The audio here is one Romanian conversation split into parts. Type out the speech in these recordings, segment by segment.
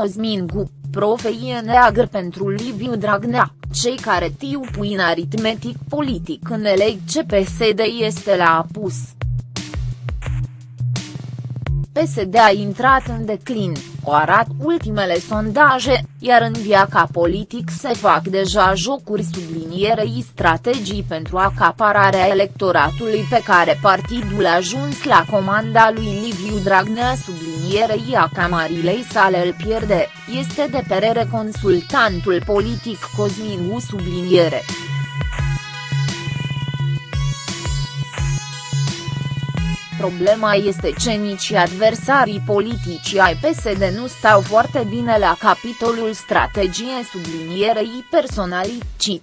Cosmin Gu, profeie neagră pentru Liviu Dragnea, cei care tiu puin aritmetic politic înțeleg ce PSD este la apus. PSD a intrat în declin, o arată ultimele sondaje, iar în viața politic se fac deja jocuri sublinierei strategii pentru acapararea electoratului pe care partidul a ajuns la comanda lui Liviu Dragnea sublinierei a camarilei sale îl pierde, este de perere consultantul politic Cosmin U subliniere. Problema este ce nici adversarii politici ai PSD nu stau foarte bine la capitolul strategie sublinierei personalicii.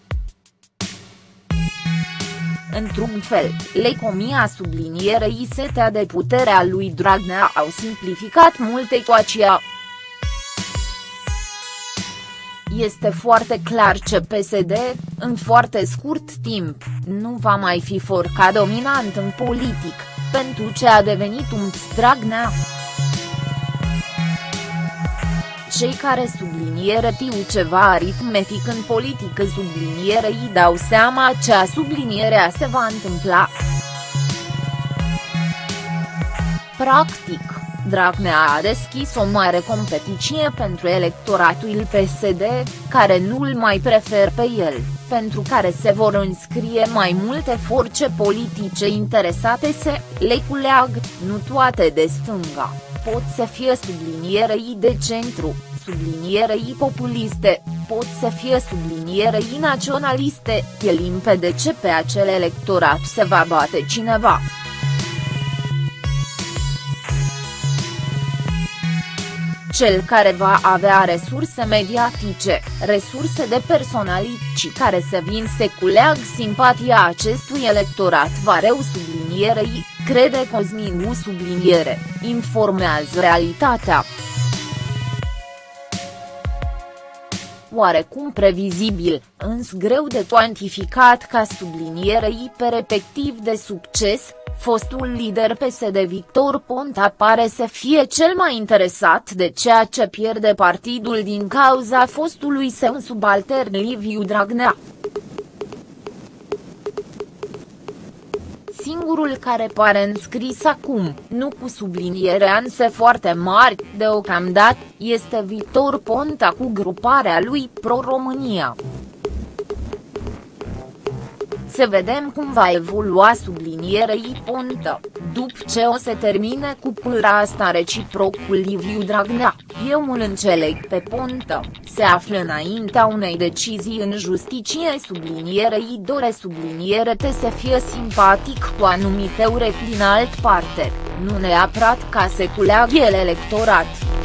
Într-un fel, lecomia sublinierei setea de putere a lui Dragnea au simplificat mult ecuația. Este foarte clar ce PSD, în foarte scurt timp, nu va mai fi forca dominant în politic pentru ce a devenit un Dragnea. Cei care subliniere tiu ceva aritmetic în politică subliniere îi dau seama ce a sublinierea se va întâmpla. Practic, Dragnea a deschis o mare competiție pentru electoratul PSD, care nu-l mai prefer pe el, pentru care se vor înscrie mai multe forțe politice interesate să le culeag, nu toate de stânga, pot să fie sublinierei de centru, sublinierei populiste, pot să fie sublinierei naționaliste, e limpede ce pe acel electorat se va bate cineva. Cel care va avea resurse mediatice, resurse de personalici care să vin să culeag simpatia acestui electorat va reu sublinierei, crede Cosmin U subliniere, informează realitatea. oarecum previzibil, însă greu de cuantificat ca subliniere hiperepectiv de succes, fostul lider PSD Victor Ponta pare să fie cel mai interesat de ceea ce pierde partidul din cauza fostului său subaltern Liviu Dragnea. singurul care pare înscris acum, nu cu subliniere anse foarte mari, deocamdată, este Victor Ponta cu gruparea lui Pro-România. Să vedem cum va evolua sublinierei Ponta, după ce o să termine cu pâra asta reciproc cu Liviu Dragnea, eu îl înțeleg pe Ponta, se află înaintea unei decizii în justiție sublinierei dore subliniere te să fie simpatic cu anumite urechi din alt parte, nu neapărat ca să culeagă el electorat.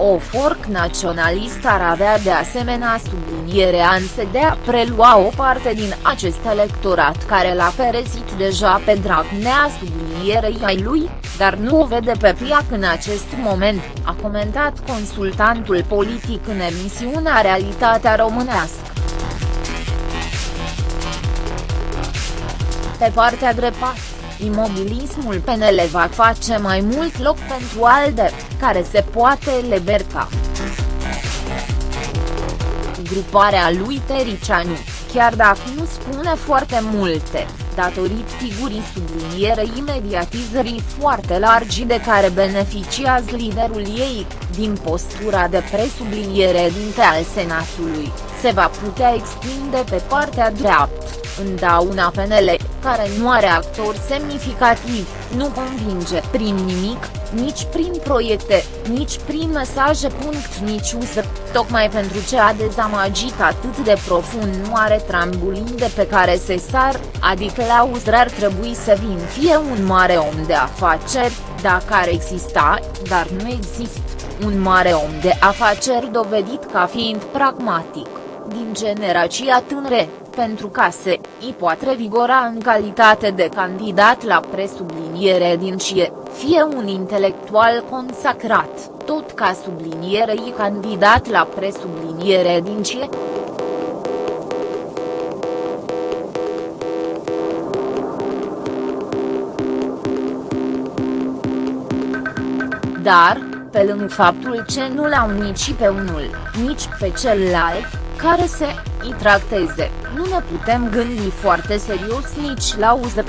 O forc naționalist ar avea de asemenea sublinierea însă de a prelua o parte din acest electorat care l-a perezit deja pe Dragnea sublinierei ai lui, dar nu o vede pe piac în acest moment, a comentat consultantul politic în emisiunea Realitatea Românească. Pe partea dreptă imobilismul PNL va face mai mult loc pentru ALDE, care se poate liberta. Gruparea lui Tericianu, chiar dacă nu spune foarte multe, datorită figurii sublinierei mediatizării foarte largi de care beneficiază liderul ei, din postura de presubliniere dinte al Senatului, se va putea extinde pe partea dreaptă, în dauna PNL, care nu are actori semnificativi, nu convinge prin nimic, nici prin proiecte, nici prin mesaje. Nici USR, tocmai pentru ce a dezamăgit atât de profund nu are trambulin de pe care se sar, adică la USR ar trebui să vin fie un mare om de afaceri, dacă ar exista, dar nu există, un mare om de afaceri dovedit ca fiind pragmatic, din generația tânre, pentru ca se îi poate vigora în calitate de candidat la presubliniere din CIE, fie un intelectual consacrat, tot ca sublinierei candidat la presubliniere din CIE. Dar, pe lângă faptul ce nu l-au nici pe unul, nici pe celălalt, care să îi tracteze, nu ne putem gândi foarte serios nici la uză.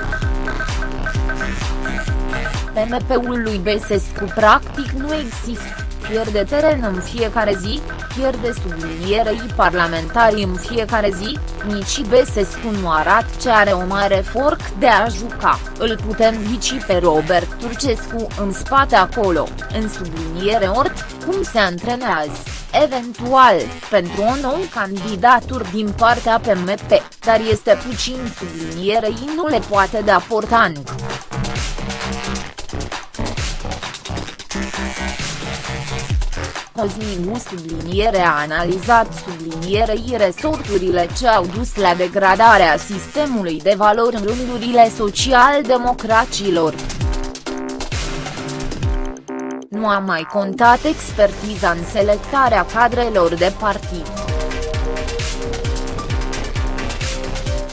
PMP-ul lui Besescu practic nu există, pierde teren în fiecare zi, pierde sublinierei parlamentari în fiecare zi, nici Besescu nu arată ce are o mare forc de a juca, îl putem ghici pe Robert Turcescu în spate acolo, în subliniere ort, cum se antrenează, eventual, pentru o nouă candidatură din partea PMP, dar este puțin sublinierei nu le poate da portanc. Cosmin subliniere a analizat sublinierei resorturile ce au dus la degradarea sistemului de valori în rândurile social-democracilor. Nu a mai contat expertiza în selectarea cadrelor de partid.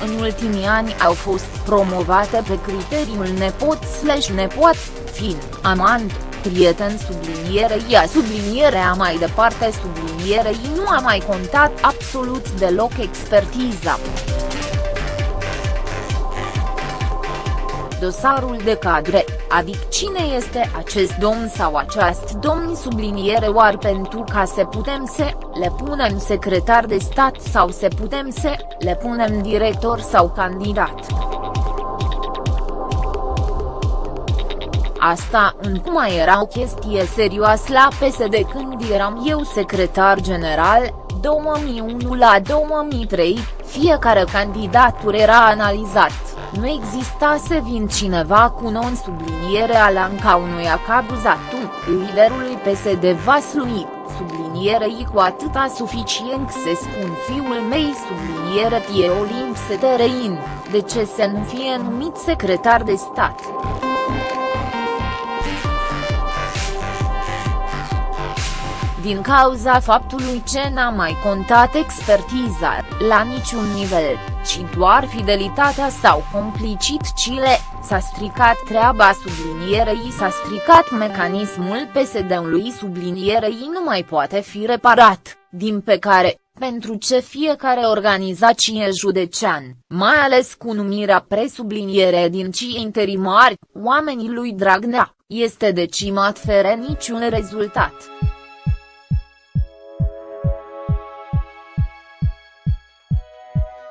În ultimii ani au fost promovate pe criteriul nepot slash nepot, fin, amant, prieten sublinierei a sublinierea mai departe sublinierei nu a mai contat absolut deloc expertiza. Dosarul de cadre, adică cine este acest domn sau aceast domn subliniere oar pentru ca să putem să le punem secretar de stat sau să putem să le punem director sau candidat. Asta încă mai era o chestie serioasă la PSD când eram eu secretar general, 2001 la 2003, fiecare candidatur era analizat, nu exista să vin cineva cu non-subliniere alanca unui acabuzatu, liderului PSD Vaslui, sublinierei cu atâta suficient să spun fiul mei subliniere tie Olimp Seterein, de ce să nu fie numit secretar de stat. Din cauza faptului ce n-a mai contat expertiza, la niciun nivel, ci doar fidelitatea sau complicitcile, s-a stricat treaba sublinierei s-a stricat mecanismul PSD-ului sublinierei nu mai poate fi reparat, din pe care, pentru ce fiecare organizație judecean, mai ales cu numirea presubliniere din cii interimari, oamenii lui Dragnea, este decimat fără niciun rezultat.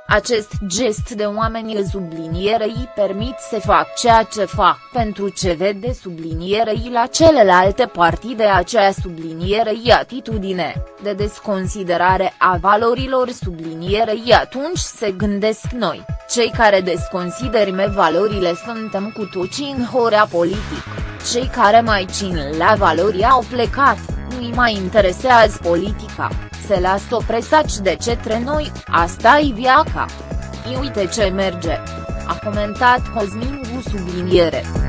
Acest gest de oameni sublinierei permit să fac ceea ce fac pentru ce vede sublinierei la celelalte partide acea sublinierei atitudine, de desconsiderare a valorilor sublinierei atunci se gândesc noi, cei care desconsiderime valorile suntem cu toții în horea politic, cei care mai țin la valori au plecat, nu-i mai interesează politica se lasă presaci de cetre noi, asta e viaca. I uite ce merge. A comentat Cosmin Gu subliniere.